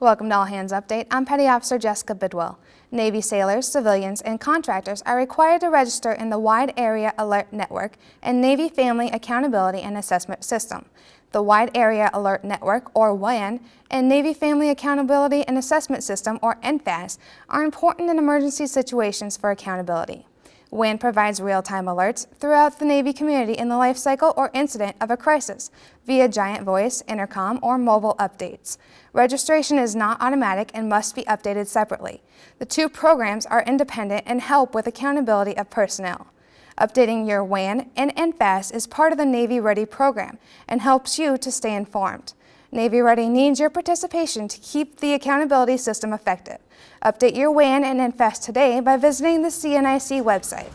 Welcome to All Hands Update. I'm Petty Officer Jessica Bidwell. Navy sailors, civilians, and contractors are required to register in the Wide Area Alert Network and Navy Family Accountability and Assessment System. The Wide Area Alert Network, or WAAN, and Navy Family Accountability and Assessment System, or NFAAS, are important in emergency situations for accountability. WAAN provides real-time alerts throughout the Navy community in the life cycle or incident of a crisis via giant voice, intercom, or mobile updates. Registration is not automatic and must be updated separately. The two programs are independent and help with accountability of personnel. Updating your WAAN and NFAAS is part of the Navy Ready program and helps you to stay informed. Navy Ready needs your participation to keep the accountability system effective. Update your WAAN and NFAAS today by visiting the CNIC website.